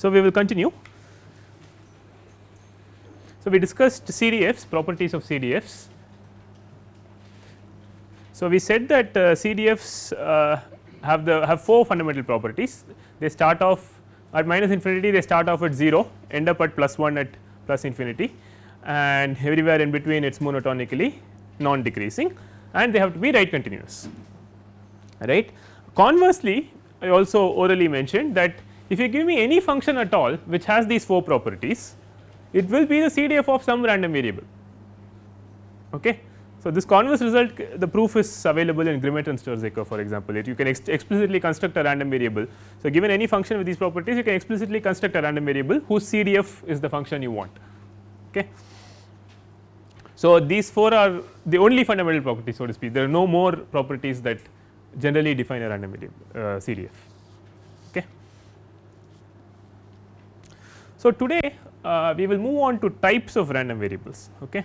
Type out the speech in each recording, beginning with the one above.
So, we will continue. So, we discussed CDFs properties of CDFs. So, we said that uh, CDFs uh, have the have four fundamental properties they start off at minus infinity they start off at 0 end up at plus 1 at plus infinity and everywhere in between it is monotonically non decreasing and they have to be right continuous right. Conversely, I also orally mentioned that if you give me any function at all which has these four properties it will be the CDF of some random variable. Okay. So, this converse result the proof is available in Grimmett and Stirzaker for example, it you can ex explicitly construct a random variable. So, given any function with these properties you can explicitly construct a random variable whose CDF is the function you want. Okay. So, these four are the only fundamental properties so to speak there are no more properties that generally define a random variable uh, CDF. So, today uh, we will move on to types of random variables. Okay.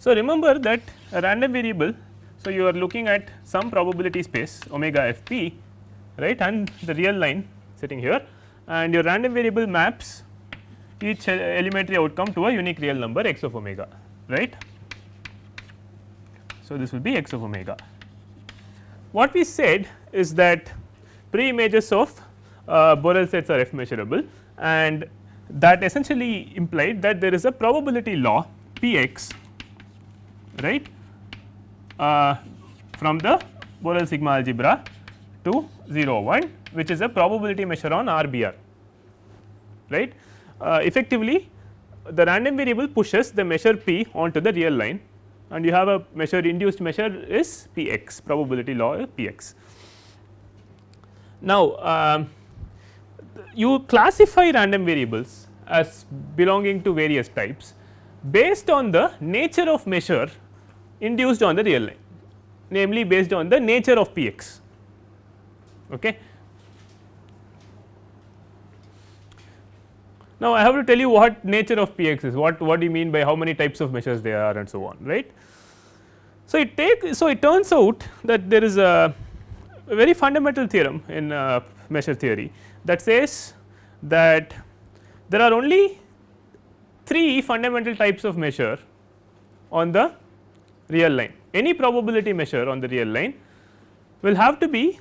So, remember that a random variable. So, you are looking at some probability space omega f p right and the real line sitting here and your random variable maps each elementary outcome to a unique real number x of omega right. So, this will be x of omega. What we said is that pre images of uh, Borel sets are f measurable and that essentially implied that there is a probability law p x right uh, from the Borel sigma algebra to 0 1 which is a probability measure on RBR right. Uh, effectively the random variable pushes the measure p onto the real line and you have a measure induced measure is p x probability law p x. Now, um, you classify random variables as belonging to various types based on the nature of measure induced on the real line namely based on the nature of p x. Okay. Now, I have to tell you what nature of p x is what what do you mean by how many types of measures there are and so on right. So, it take so it turns out that there is a, a very fundamental theorem in uh, measure theory that says that there are only three fundamental types of measure on the real line any probability measure on the real line will have to be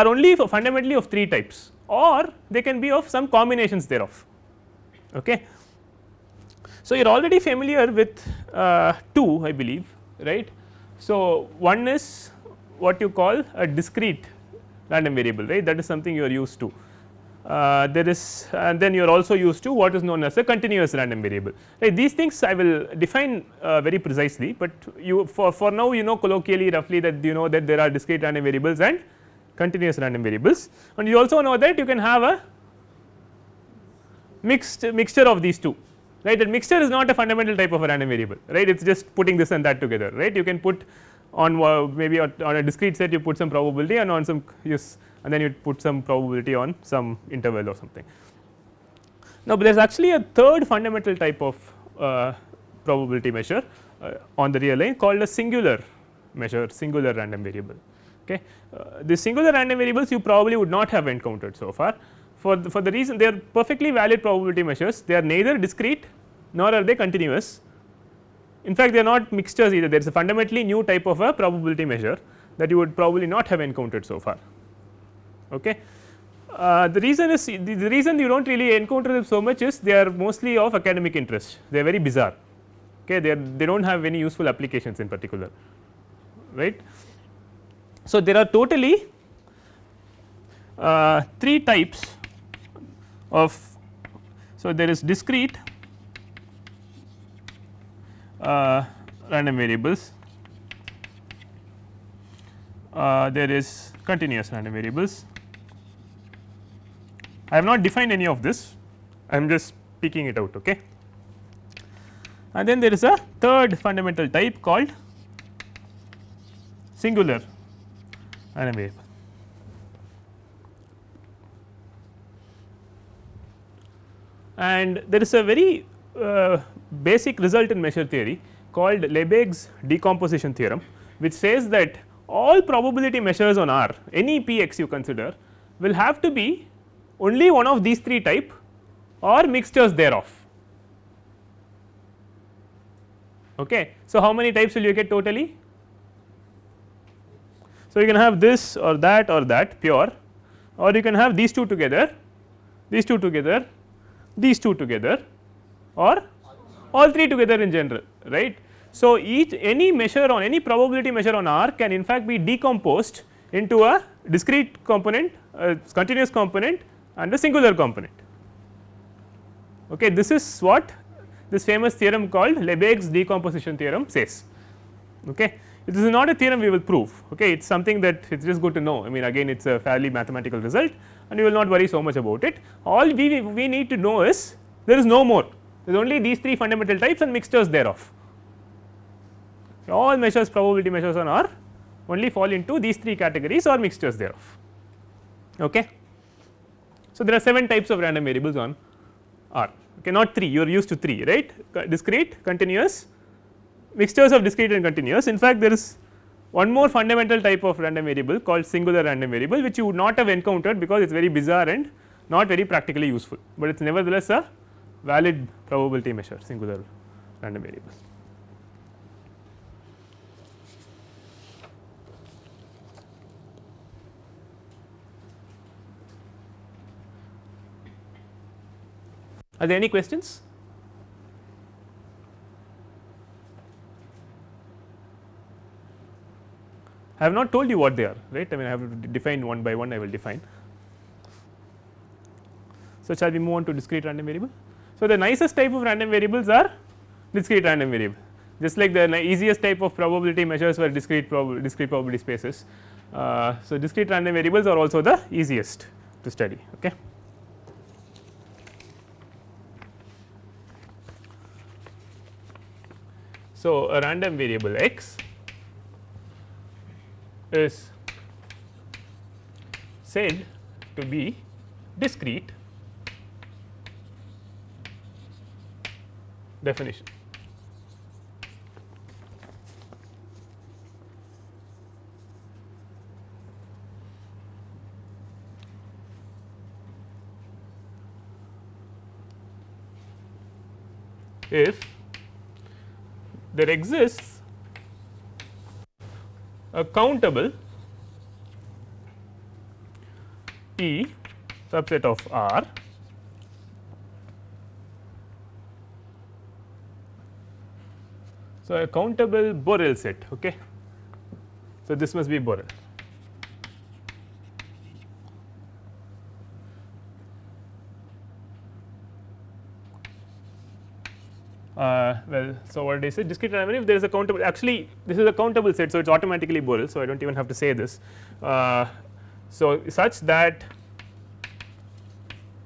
are only fundamentally of three types or they can be of some combinations thereof. Okay. So, you are already familiar with uh, two I believe right. So, one is what you call a discrete random variable right that is something you are used to. Uh, there is and then you are also used to what is known as a continuous random variable right these things I will define uh, very precisely, but you for, for now you know colloquially roughly that you know that there are discrete random variables and continuous random variables and you also know that you can have a mixed mixture of these two right that mixture is not a fundamental type of a random variable right it is just putting this and that together right you can put on uh, maybe on a discrete set you put some probability and on some use and then you put some probability on some interval or something. Now, there is actually a third fundamental type of uh, probability measure uh, on the real line called a singular measure singular random variable. Okay. Uh, the singular random variables you probably would not have encountered so far for the, for the reason they are perfectly valid probability measures they are neither discrete nor are they continuous. In fact, they are not mixtures either there is a fundamentally new type of a probability measure that you would probably not have encountered so far. Okay. Uh, the reason is the, the, reason you do not really encounter them so much is they are mostly of academic interest they are very bizarre okay they are they do not have any useful applications in particular right. So, there are totally uh, three types of so there is discrete uh, random variables. Uh, there is continuous random variables. I have not defined any of this. I am just picking it out okay? And then there is a third fundamental type called singular random variable and there is a very uh, basic result in measure theory called Lebesgue's decomposition theorem, which says that all probability measures on R any p x you consider will have to be only one of these three type or mixtures thereof. Okay. So, how many types will you get totally? So, you can have this or that or that pure or you can have these two together, these two together, these two together or all three together in general right. So, each any measure on any probability measure on R can in fact be decomposed into a discrete component, a continuous component and a singular component. Okay, this is what this famous theorem called Lebesgue's decomposition theorem says. Okay. This is not a theorem we will prove, okay. it is something that it is just good to know. I mean again it is a fairly mathematical result and you will not worry so much about it. All we, we need to know is there is no more, there is only these three fundamental types and mixtures thereof. All measures probability measures on R only fall into these three categories or mixtures thereof. Okay. So, there are 7 types of random variables on R okay not 3 you are used to 3 right discrete continuous mixtures of discrete and continuous in fact there is one more fundamental type of random variable called singular random variable which you would not have encountered because it is very bizarre and not very practically useful, but it is nevertheless a valid probability measure singular random variable. Are there any questions? I have not told you what they are right I mean I have defined one by one I will define. So, shall we move on to discrete random variable. So, the nicest type of random variables are discrete random variable just like the easiest type of probability measures were discrete prob discrete probability spaces. Uh, so, discrete random variables are also the easiest to study. Okay. So, a random variable x is said to be discrete definition. If there exists a countable P subset of R So, a countable Borel set. Okay. So, this must be Borel. Uh, well so what did I say discrete random if there is a countable actually this is a countable set so it is automatically Borel so I do not even have to say this uh, so such that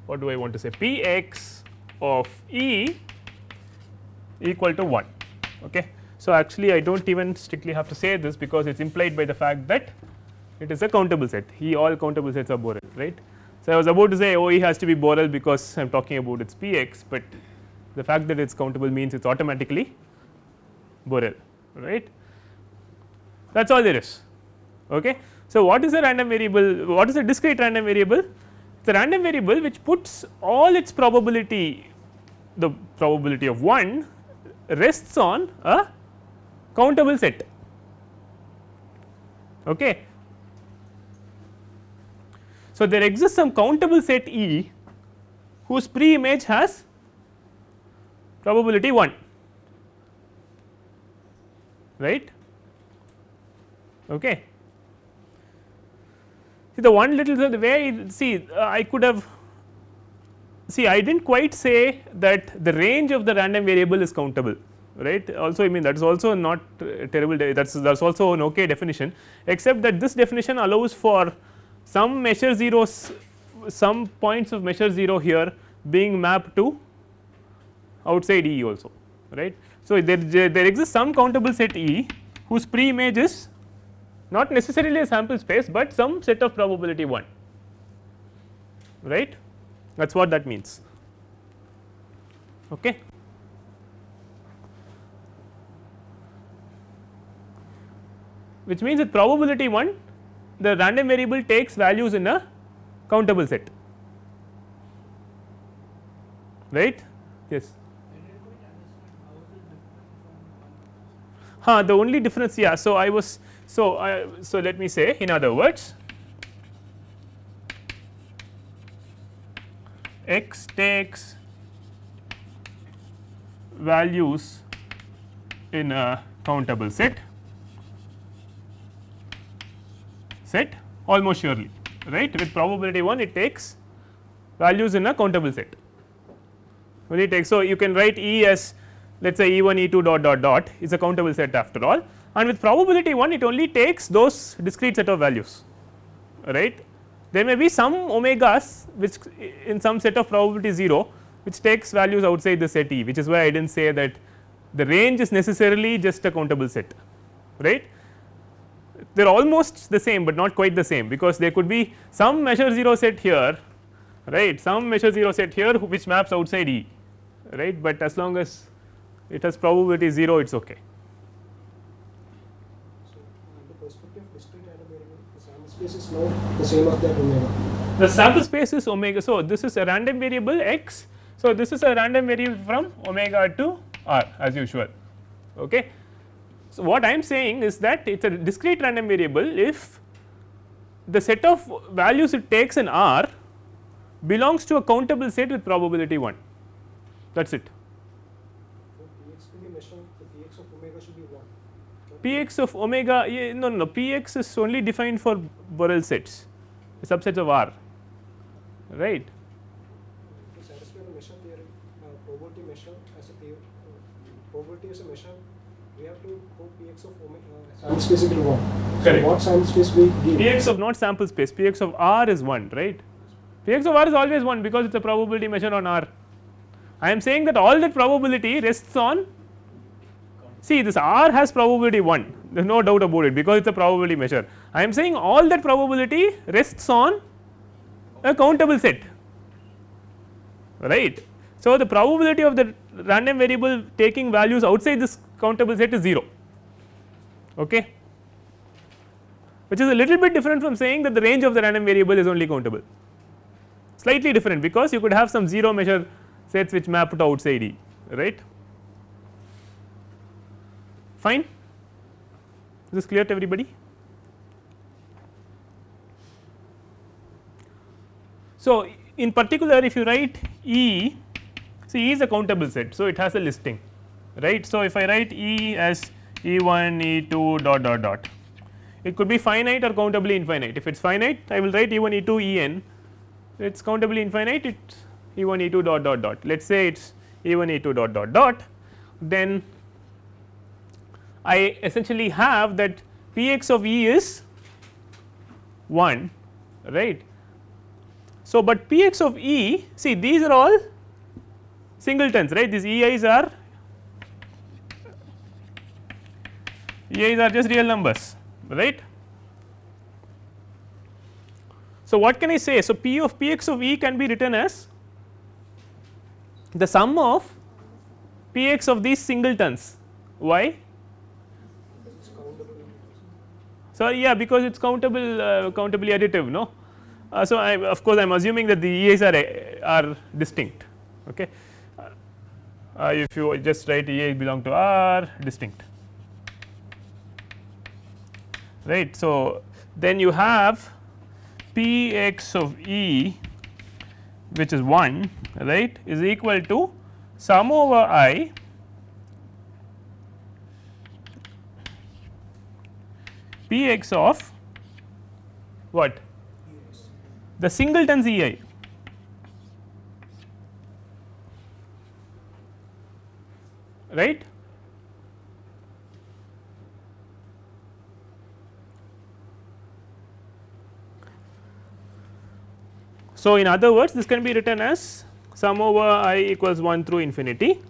what do I want to say p x of E equal to 1 okay. So actually I do not even strictly have to say this because it is implied by the fact that it is a countable set E all countable sets are Borel right. So I was about to say O E has to be Borel because I am talking about its p x but the fact that it is countable means it is automatically Borel right that is all there is. Okay. So, what is a random variable what is a discrete random variable it is a random variable which puts all its probability the probability of 1 rests on a countable set. Okay. So, there exists some countable set E whose pre image has probability 1 right? Okay. See the one little the way see uh, I could have see I did not quite say that the range of the random variable is countable right? Also I mean that is also not uh, terrible that is that is also an okay definition except that this definition allows for some measure zeros some points of measure 0 here being mapped to outside E also right. So, there, there exists some countable set E whose pre image is not necessarily a sample space, but some set of probability 1 right that is what that means. Okay. Which means with probability 1 the random variable takes values in a countable set right yes huh, the only difference yeah so i was so I, so let me say in other words x takes values in a countable set set almost surely right? With probability 1 it takes values in a countable set. It takes so you can write E as let us say E 1 E 2 dot dot dot is a countable set after all. And with probability 1 it only takes those discrete set of values right? There may be some omegas which in some set of probability 0 which takes values outside the set E which is why I did not say that the range is necessarily just a countable set right. They are almost the same, but not quite the same because there could be some measure 0 set here right? Some measure 0 set here which maps outside E right, but as long as it has probability 0 it is okay. The perspective of discrete random variable, the sample space is now the same as that omega. The sample space is omega. So, this is a random variable x. So, this is a random variable from omega to r as usual. Okay. So, what I am saying is that it is a discrete random variable if the set of values it takes in R belongs to a countable set with probability 1 that is it. For px to be measured, the px of omega should be 1. Px of omega yeah, no, no Px is only defined for Borel sets subsets of R right. To satisfy the measure theory, uh, probability measure as a theory, uh, probability as a measure, we have to put px of omega uh, sample space equal to 1. Correct. What sample space we give? Px of not sample space Px of R is 1 right. Px of R is always 1 because it is a probability measure on R. I am saying that all that probability rests on see this R has probability 1 there is no doubt about it because it is a probability measure. I am saying all that probability rests on a countable set. Right. So, the probability of the random variable taking values outside this countable set is 0 okay? Which is a little bit different from saying that the range of the random variable is only countable. Slightly different because you could have some 0 measure sets which map to outside E right fine? Is this clear to everybody? So in particular if you write E see E is a countable set so it has a listing right? So if I write E as E1 E2 dot dot dot it could be finite or countably infinite. If it is finite I will write E1 E2 En it is countably infinite it E1 E2 dot dot dot. Let us say it is E1 E2 dot dot dot then I essentially have that Px of E is 1 right. So, but Px of E see these are all singletons right these EIs are EIs are just real numbers right. So, what can I say? So, P of Px of E can be written as the sum of Px of these singletons why It's countable. So, yeah because it is countable uh, countably additive no. Uh, so, I of course, I am assuming that the EAs are are distinct okay. Uh, if you just write EA belong to R distinct right. So, then you have P x of E which is 1 right is equal to sum over i P x of what? The singletons E i. Right? So, in other words this can be written as sum over i equals 1 through infinity.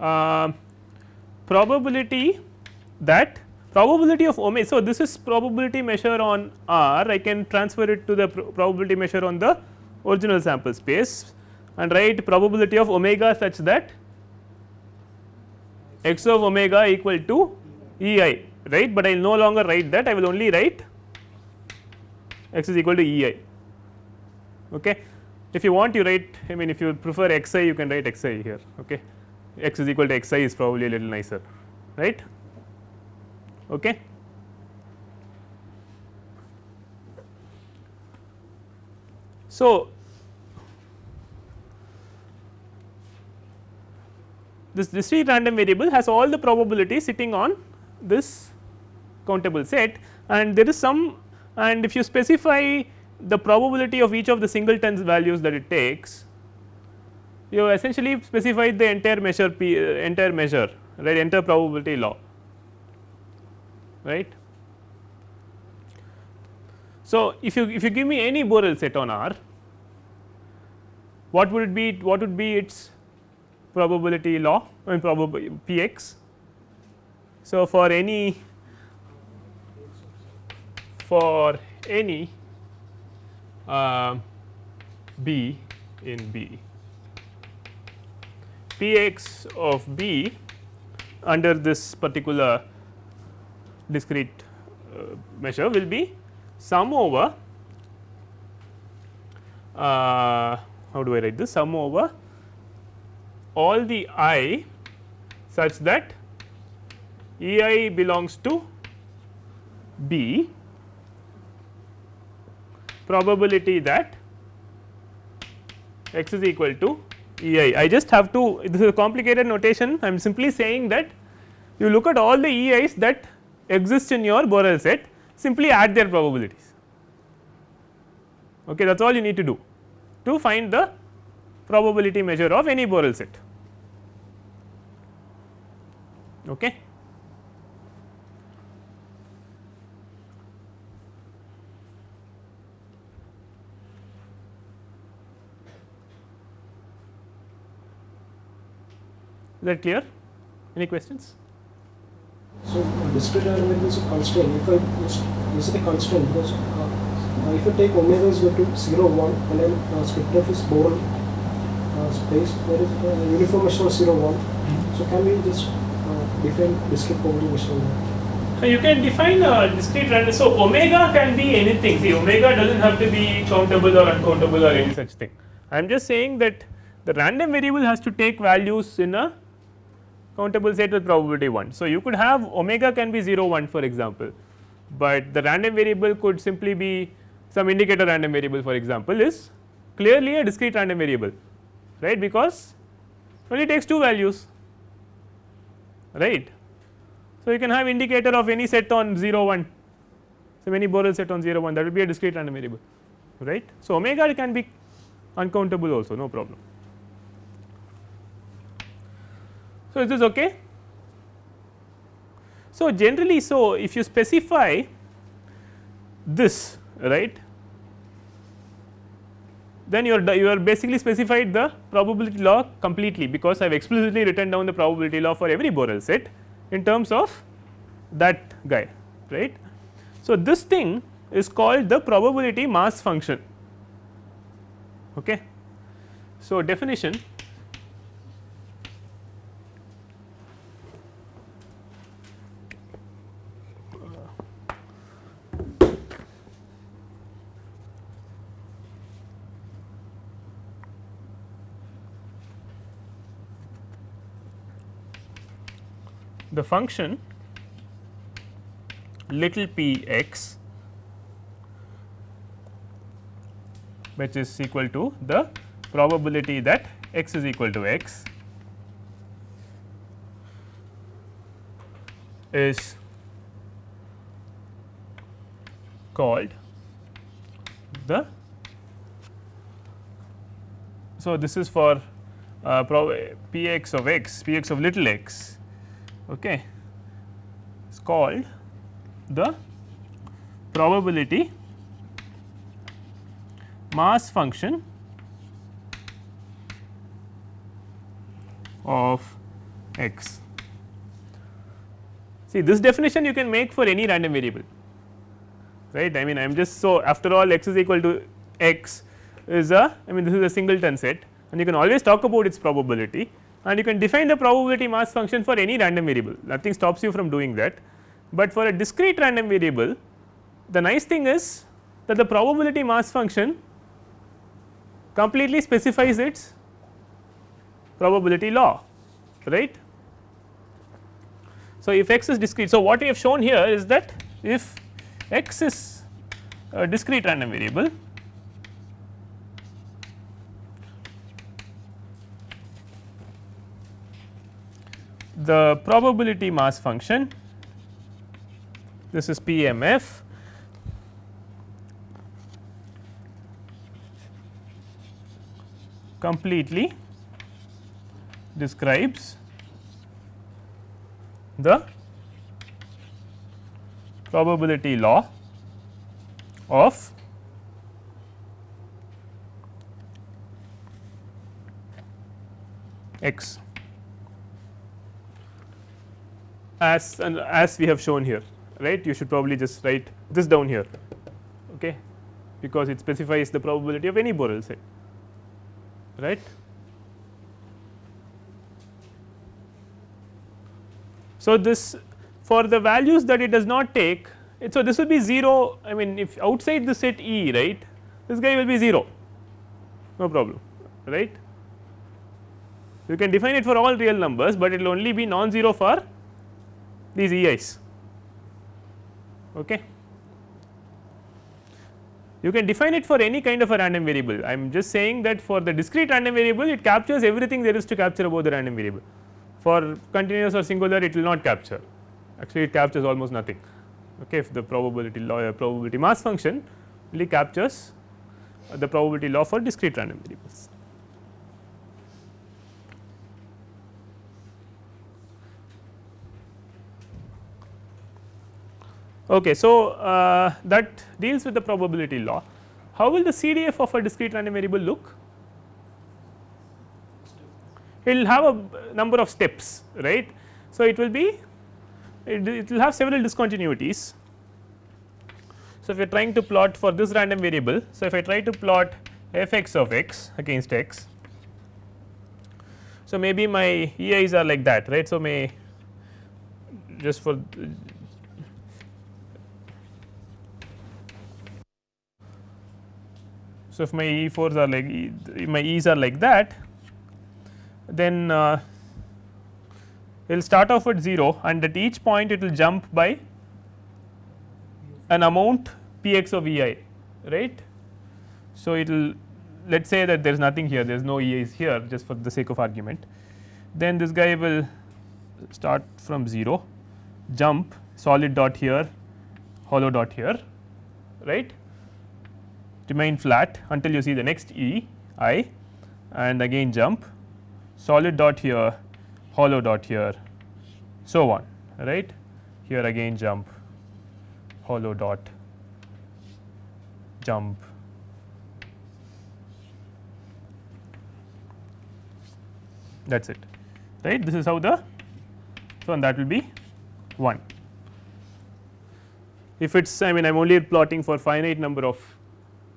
Uh, probability that probability of omega. So, this is probability measure on R I can transfer it to the pro probability measure on the original sample space and write probability of omega such that x of omega equal to E i right, but I will no longer write that I will only write x is equal to E i. Okay. If you want you write I mean if you prefer x i you can write x i here okay. x is equal to x i is probably a little nicer right. Okay. So, this discrete random variable has all the probability sitting on this countable set. And there is some and if you specify the probability of each of the singletons values that it takes you essentially specified the entire measure p uh, entire measure right? Entire probability law right. So, if you if you give me any Borel set on R what would it be what would be its probability law I mean probability p x. So, for any for any uh, b in B p x of b under this particular discrete uh, measure will be sum over uh, how do I write this? Sum over all the i such that E i belongs to B. Probability that x is equal to E i. I just have to this is a complicated notation. I am simply saying that you look at all the E i's that exist in your Borel set simply add their probabilities okay that is all you need to do to find the probability measure of any Borel set okay. Is that clear? Any questions? So discrete variable is a constant. If I use, use a constant because uh, if I take omega is equal to 0 1 and then uh, script f is Borel uh, space there is uh, uniformation of 0 1. So can we just uh, define discrete probability measurement? You can define a discrete random. So, omega can be anything. See, omega does not have to be countable or uncountable or any such thing. I am just saying that the random variable has to take values in a countable set with probability 1. So, you could have omega can be 0 1 for example, but the random variable could simply be some indicator random variable for example is clearly a discrete random variable right because it only takes two values right. So, you can have indicator of any set on 0 1 so any Borel set on 0 1 that will be a discrete random variable right. So, omega can be uncountable also no problem. So, is this okay? So, generally so if you specify this right then you are you are basically specified the probability law completely because I have explicitly written down the probability law for every Borel set in terms of that guy right. So, this thing is called the probability mass function. Okay. So, definition the function little p x which is equal to the probability that x is equal to x is called the so this is for uh, p x of x p x of little x okay, is called the probability mass function of x. See this definition you can make for any random variable right? I mean I am just so after all x is equal to x is a I mean this is a singleton set and you can always talk about its probability and you can define the probability mass function for any random variable nothing stops you from doing that but for a discrete random variable the nice thing is that the probability mass function completely specifies its probability law right. So, if x is discrete. So, what we have shown here is that if x is a discrete random variable the probability mass function this is PMF completely describes the probability law of x as and as we have shown here right you should probably just write this down here okay because it specifies the probability of any Borel set right. So, this for the values that it does not take it, so this will be 0 I mean if outside the set E right this guy will be 0 no problem right. You can define it for all real numbers, but it will only be non-zero for these EIs. Okay. You can define it for any kind of a random variable. I am just saying that for the discrete random variable, it captures everything there is to capture about the random variable for continuous or singular it will not capture actually it captures almost nothing okay if the probability law uh, probability mass function only captures the probability law for discrete random variables. Okay, so, uh, that deals with the probability law. How will the CDF of a discrete random variable look? it will have a number of steps right. So, it will be it, it will have several discontinuities. So, if you are trying to plot for this random variable. So, if I try to plot f x of x against x. So, maybe my EIs are like that right. So, may just for So, if my E 4s are like my E's are like that then uh, it will start off at 0 and at each point it will jump by an amount p x of E i right. So, it will let us say that there is nothing here there is no E i's here just for the sake of argument then this guy will start from 0 jump solid dot here hollow dot here right remain flat until you see the next E i and again jump solid dot here, hollow dot here, so on right. Here again jump, hollow dot, jump. That is it right. This is how the so and that will be 1. If it is I mean I am only plotting for finite number of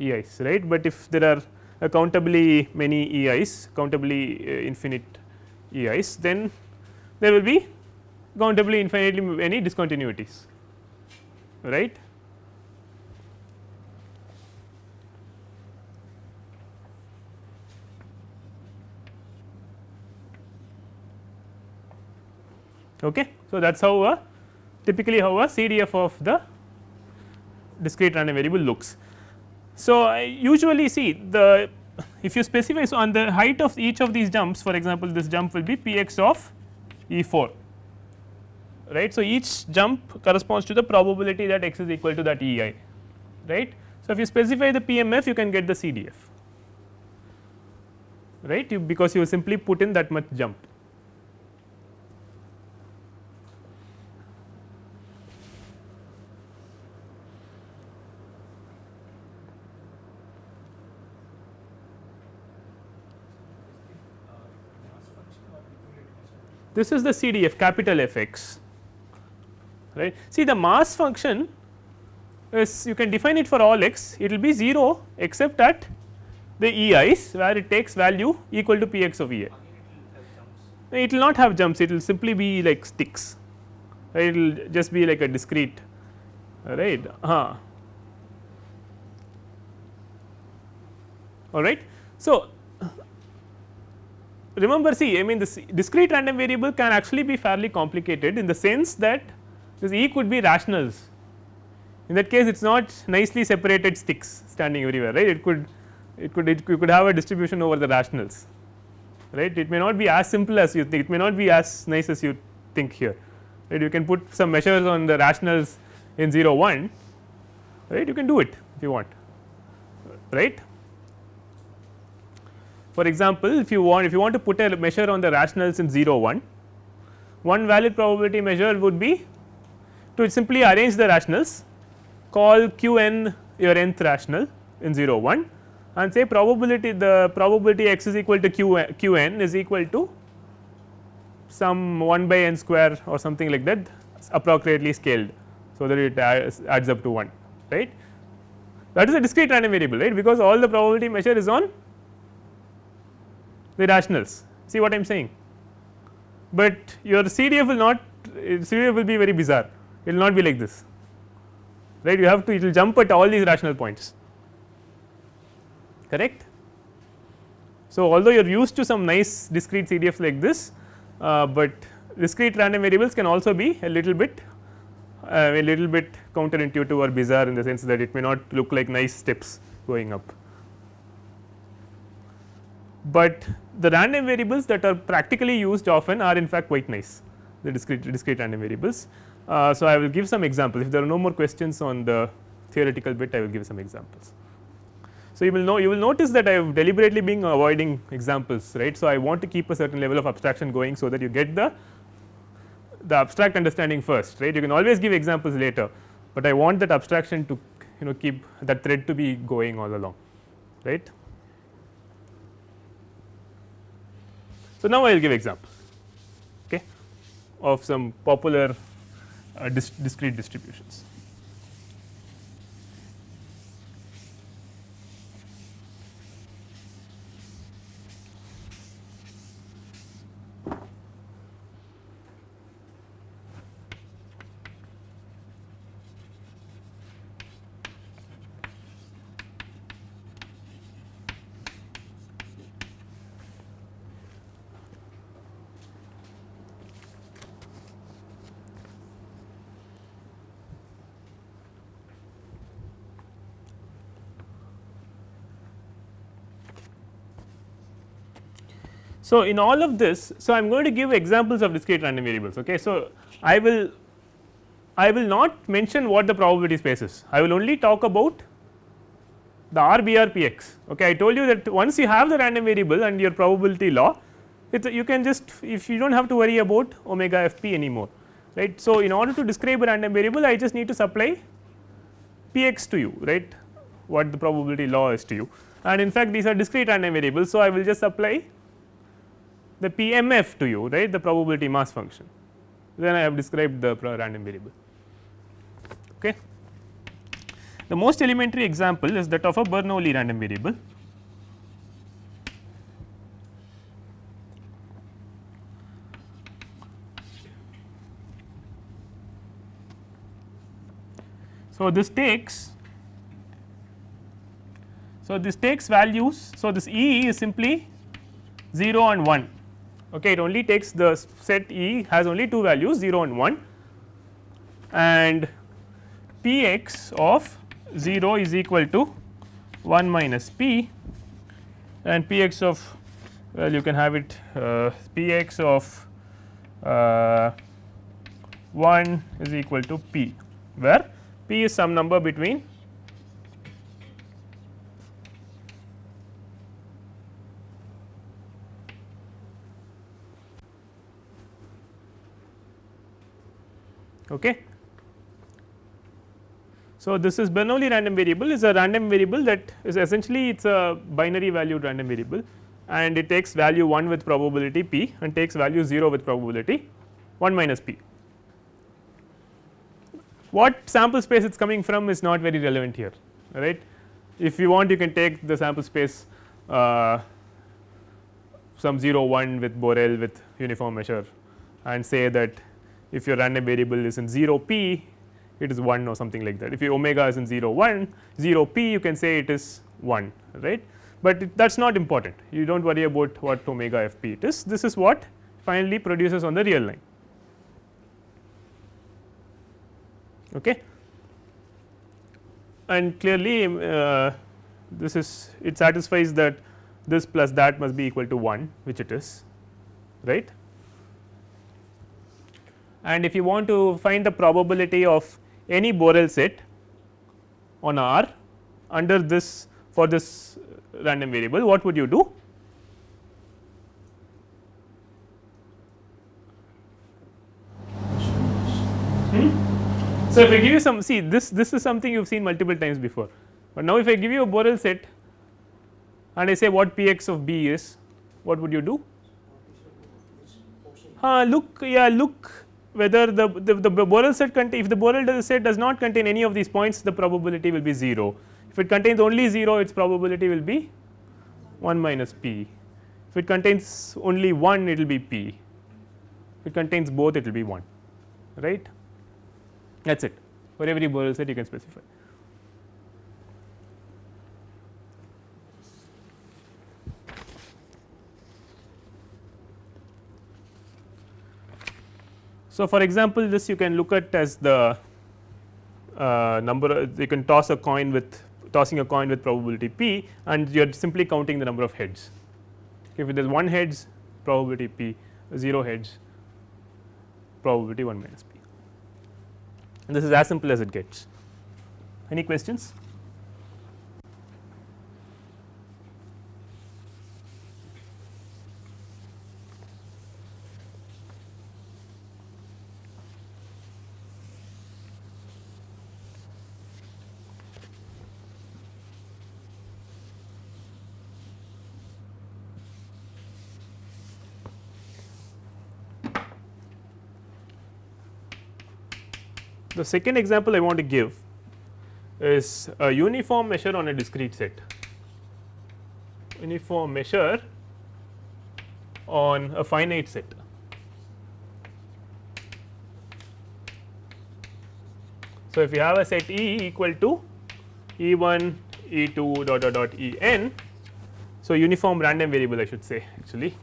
EIs right, but if there are countably many EIs, countably uh, infinite EIs, then there will be countably infinitely many discontinuities, right. Okay. So, that is how a typically how a CDF of the discrete random variable looks. So, I usually see the if you specify so on the height of each of these jumps for example, this jump will be p x of E 4 right. So, each jump corresponds to the probability that x is equal to that E i right. So, if you specify the PMF you can get the CDF right you because you simply put in that much jump this is the CDF capital F x right. See the mass function is you can define it for all x it will be 0 except at the E i's where it takes value equal to p x of E i. It will not have jumps it will simply be like sticks it will just be like a discrete right. Uh, all right. So, remember see I mean this discrete random variable can actually be fairly complicated in the sense that this E could be rationals. In that case it is not nicely separated sticks standing everywhere right? It could it could it could have a distribution over the rationals right? It may not be as simple as you think. It may not be as nice as you think here right? You can put some measures on the rationals in 0 1 right? You can do it if you want right for example, if you want if you want to put a measure on the rationals in 0 1, one valid probability measure would be to simply arrange the rationals call q n your nth rational in 0 1 and say probability the probability x is equal to q, q n is equal to some 1 by n square or something like that appropriately scaled. So, that it adds up to 1 right that is a discrete random variable right because all the probability measure is on the rationals. See what I am saying, but your CDF will not CDF will be very bizarre. It will not be like this. Right? You have to it will jump at all these rational points. Correct. So, although you are used to some nice discrete CDF like this, uh, but discrete random variables can also be a little bit uh, a little bit counterintuitive or bizarre in the sense that it may not look like nice steps going up but the random variables that are practically used often are in fact quite nice the discrete discrete random variables. Uh, so, I will give some examples if there are no more questions on the theoretical bit I will give some examples. So, you will know you will notice that I have deliberately been avoiding examples right. So, I want to keep a certain level of abstraction going so that you get the the abstract understanding first right you can always give examples later, but I want that abstraction to you know keep that thread to be going all along right. So, now I will give example okay, of some popular uh, dis discrete distributions. So, in all of this, so I am going to give examples of discrete random variables. Okay. So, I will I will not mention what the probability space is, I will only talk about the RBRPX. Okay. I told you that once you have the random variable and your probability law, it you can just if you do not have to worry about omega fp anymore right. So, in order to describe a random variable I just need to supply px to you right what the probability law is to you and in fact these are discrete random variables. So, I will just apply the PMF to you right the probability mass function then I have described the random variable. Okay. The most elementary example is that of a Bernoulli random variable. So, this takes so this takes values. So, this E is simply 0 and 1 okay it only takes the set E has only two values 0 and 1 and P x of 0 is equal to 1 minus P. And P x of well you can have it uh, P x of uh, 1 is equal to P where P is some number between Okay. So, this is Bernoulli random variable is a random variable that is essentially it is a binary valued random variable and it takes value 1 with probability p and takes value 0 with probability 1 minus p. What sample space it is coming from is not very relevant here right. If you want you can take the sample space uh, some 0 1 with Borel with uniform measure and say that if your random variable is in 0 p it is 1 or something like that. If your omega is in 0 1 0 p you can say it is 1 right, but that is not important you do not worry about what omega f p it is this is what finally produces on the real line. Okay. And clearly uh, this is it satisfies that this plus that must be equal to 1 which it is right. And if you want to find the probability of any Borel set on R under this for this random variable what would you do? Hmm? So, if I give you some see this this is something you have seen multiple times before, but now if I give you a Borel set and I say what p x of b is what would you do? Uh, look yeah look whether the, the, the Borel set contain if the Borel set does not contain any of these points the probability will be 0. If it contains only 0 its probability will be 1 minus p. If it contains only 1 it will be p, if it contains both it will be 1 right that is it for every Borel set you can specify. So, for example, this you can look at as the uh, number you can toss a coin with tossing a coin with probability p and you are simply counting the number of heads. If there is one heads probability p 0 heads probability 1 minus p and this is as simple as it gets. Any questions? The second example I want to give is a uniform measure on a discrete set. Uniform measure on a finite set. So, if you have a set E equal to E 1 E 2 dot dot dot E n. So, uniform random variable I should say actually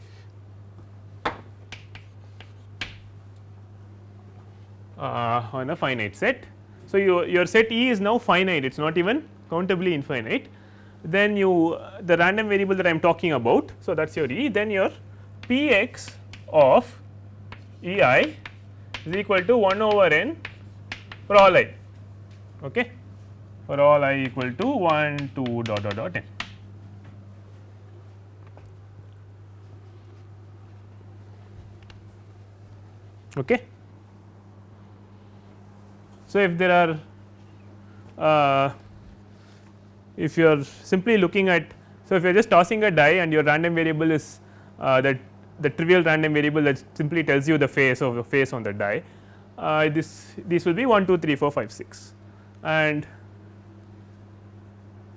uh, on a finite set. So, your, your set E is now finite it is not even countably infinite then you the random variable that I am talking about. So, that is your E then your P x of E i is equal to 1 over n for all i okay, for all i equal to 1 2 dot dot dot n. Okay. So, if there are uh, if you are simply looking at so if you are just tossing a die and your random variable is uh, that the trivial random variable that simply tells you the face of the face on the die uh, this this will be 1 2 3 4 5 6 and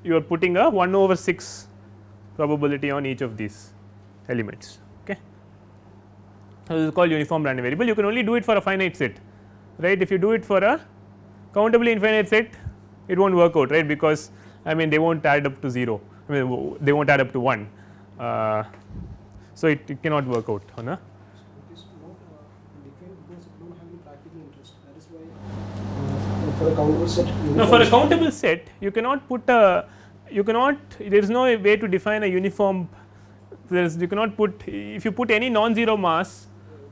you are putting a 1 over 6 probability on each of these elements okay. So, this is called uniform random variable. You can only do it for a finite set right? If you do it for a countably infinite set it will not work out right? Because I mean they will not add up to 0 I mean they will not add up to 1. Uh, so, it, it, cannot work out on a for a countable set no for a countable set you cannot put a you cannot there is no way to define a uniform there is you cannot put if you put any non-zero mass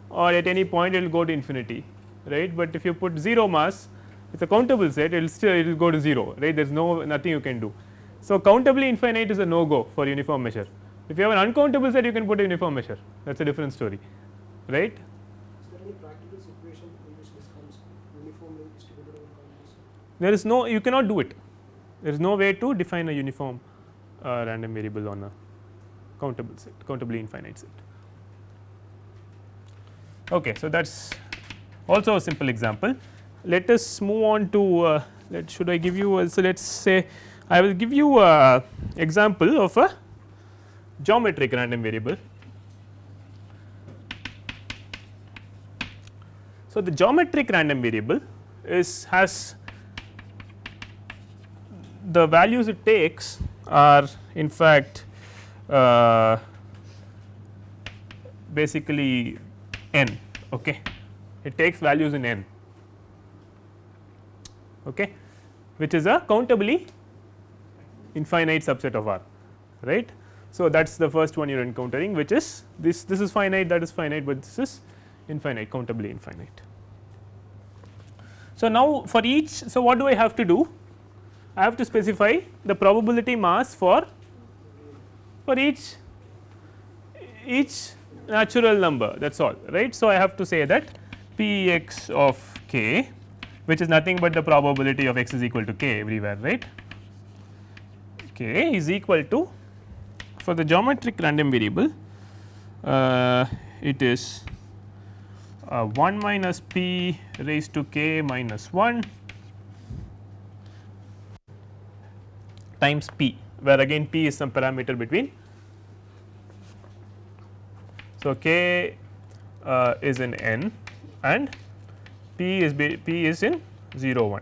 or at any point it will go to infinity right, but if you put 0 mass it is a countable set it will still it will go to 0 right there is no nothing you can do. So, countably infinite is a no go for uniform measure if you have an uncountable set you can put a uniform measure that is a different story right. Is there any practical situation in which this comes uniformly distributed over countable set? There is no you cannot do it there is no way to define a uniform uh, random variable on a countable set countably infinite set. Okay, so that is also a simple example let us move on to uh, let should I give you so let us say I will give you a example of a geometric random variable. So, the geometric random variable is has the values it takes are in fact uh, basically n okay it takes values in n okay which is a countably infinite subset of R right. So, that is the first one you are encountering which is this this is finite that is finite, but this is infinite countably infinite. So, now for each so what do I have to do I have to specify the probability mass for for each each natural number that is all right. So, I have to say that p x of k which is nothing but the probability of x is equal to k everywhere right k is equal to for the geometric random variable uh, it is uh, 1 minus p raised to k minus 1 times p where again p is some parameter between. So, k uh, is in n and p is p is in 0 1.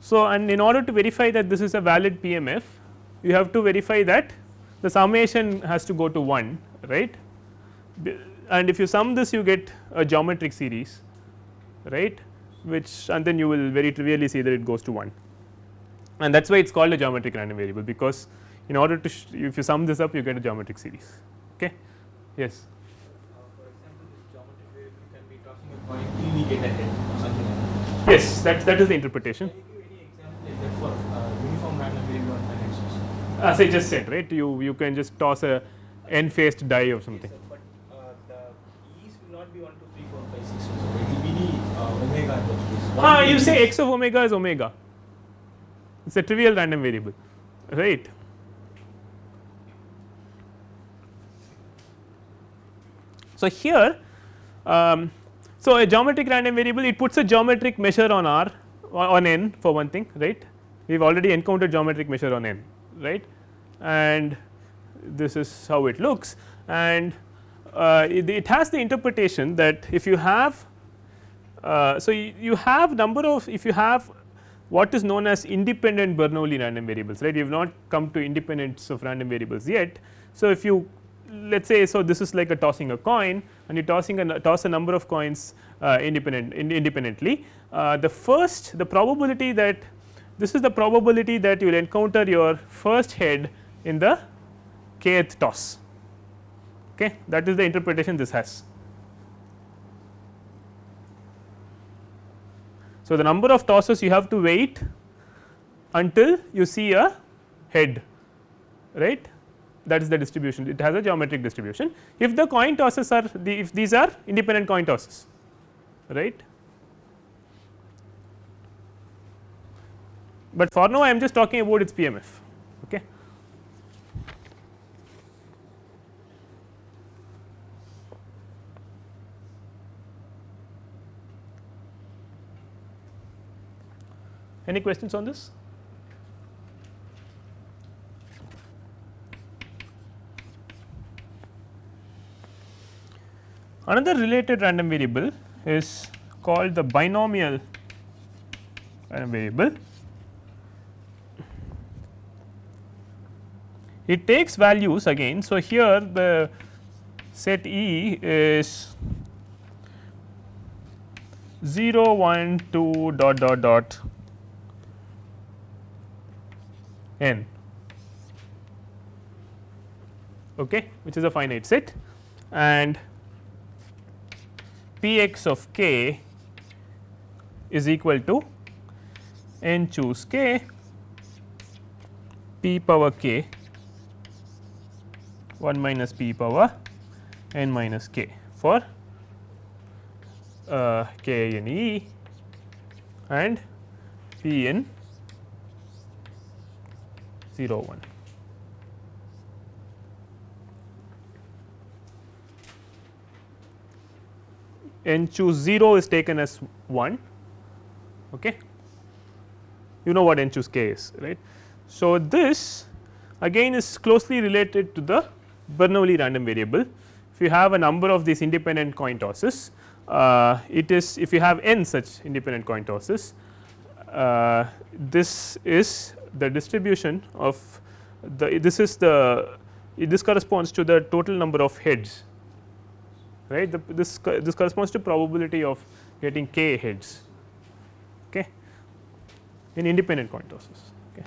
So, and in order to verify that this is a valid PMF you have to verify that the summation has to go to 1 right? And if you sum this you get a geometric series right? Which and then you will very trivially see that it goes to 1 and that is why it is called a geometric random variable because in order to if you sum this up you get a geometric series okay yes. For example, this geometric variable can be tossing a coin till we get a or something like that. yes that that is the interpretation. Can you give any example like that for uh, uniform random variable on as I just said right you you can just toss a n faced die or something. Yes, sir, but uh, the e's will not be 1, 2, 3, 4, 5, 6, so it will be the uh, omega in those cases. One ah you say x of omega is omega. It is a trivial random variable right so here um, so a geometric random variable it puts a geometric measure on r on n for one thing right? We have already encountered geometric measure on n right? And this is how it looks. And uh, it, it has the interpretation that if you have uh, so you, have number of if you have what is known as independent Bernoulli random variables right? You have not come to independence of random variables yet. So, if you let us say so this is like a tossing a coin and you tossing a toss a number of coins uh, independent in, independently. Uh, the first the probability that this is the probability that you will encounter your first head in the kth toss. Okay? That is the interpretation this has. So, the number of tosses you have to wait until you see a head right that is the distribution it has a geometric distribution. If the coin tosses are the if these are independent coin tosses right. But for now I am just talking about its PMF okay. Any questions on this? Another related random variable is called the binomial random variable. It takes values again. So, here the set E is 0 1 2 dot dot dot n okay, which is a finite set and p x of k is equal to n choose k p power k 1 minus p power n minus k for uh, k in E and p in 0 1. N choose 0 is taken as 1 okay you know what n choose k is right so this again is closely related to the Bernoulli random variable. If you have a number of these independent coin tosses, uh, it is if you have n such independent coin tosses, uh, this is the distribution of the this is the this corresponds to the total number of heads right? The, this this corresponds to probability of getting k heads okay? In independent coin tosses okay?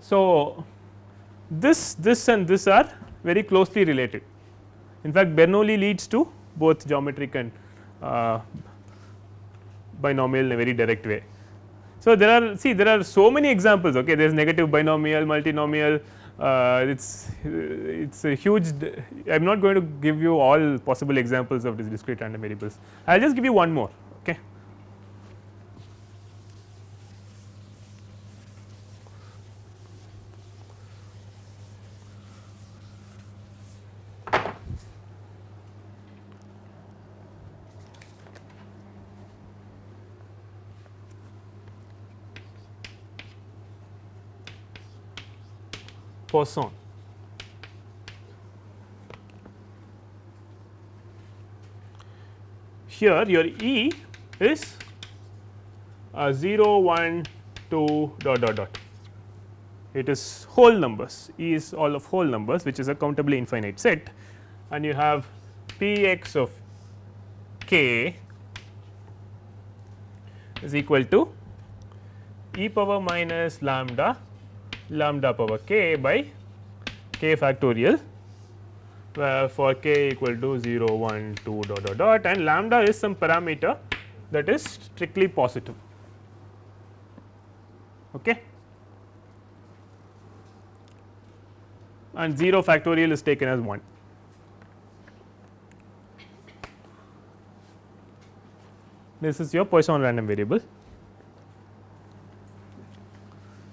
So this this and this are very closely related. In fact bernoulli leads to both geometric and uh, binomial in a very direct way. So, there are see there are so many examples okay? There is negative binomial multinomial uh, it's it's a huge I am not going to give you all possible examples of these discrete random variables. I will just give you one more Poisson. Here your E is uh, 0, 1, 2 dot dot dot. It is whole numbers, E is all of whole numbers which is a countably infinite set and you have P x of k is equal to e power minus lambda lambda power k by k factorial for k equal to 0 1 2 dot dot dot and lambda is some parameter that is strictly positive. Okay? And 0 factorial is taken as 1 this is your Poisson random variable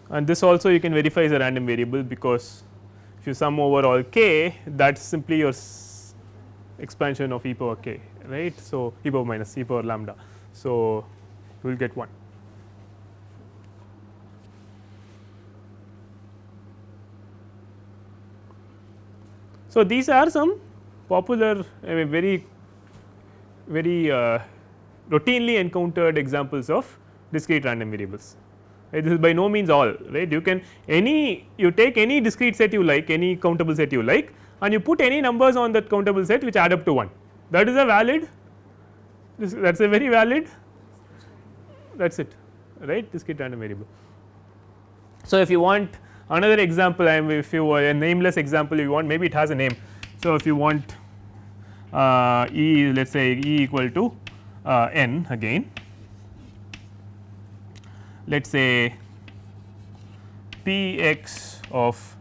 and this also you can verify is a random variable because if you sum over all k that is simply your expansion of e power k right. So, e power minus e power lambda. So, you will get 1. So, these are some popular I mean very very uh, routinely encountered examples of discrete random variables right. This is by no means all right. You can any you take any discrete set you like any countable set you like and you put any numbers on that countable set which add up to 1 that is a valid that is a very valid that is it right discrete random variable. So, if you want another example I am if you a nameless example you want maybe it has a name. So, if you want uh, E let us say E equal to uh, n again let us say p x of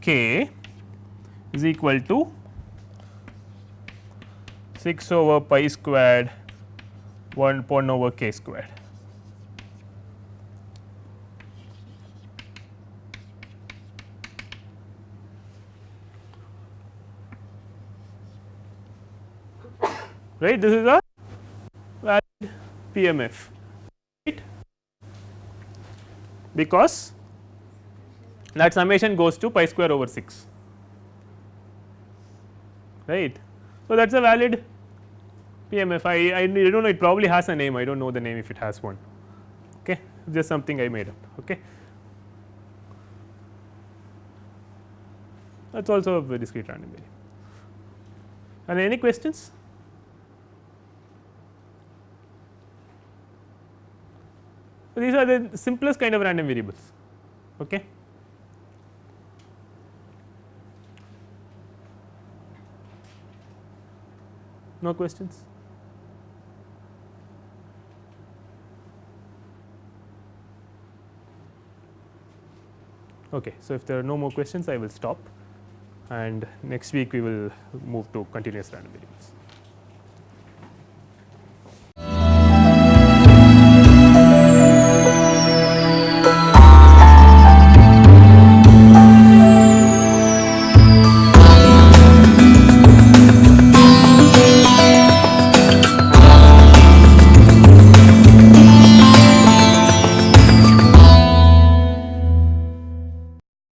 k is equal to 6 over pi squared 1 1 over k squared. right this is a valid PMF because that summation goes to pi square over 6 right. So, that is a valid PMF I, I do not know it probably has a name I do not know the name if it has one okay just something I made up okay. That is also a discrete random variable. And any questions? So, these are the simplest kind of random variables. Okay. No questions? Okay. So, if there are no more questions I will stop and next week we will move to continuous random variables.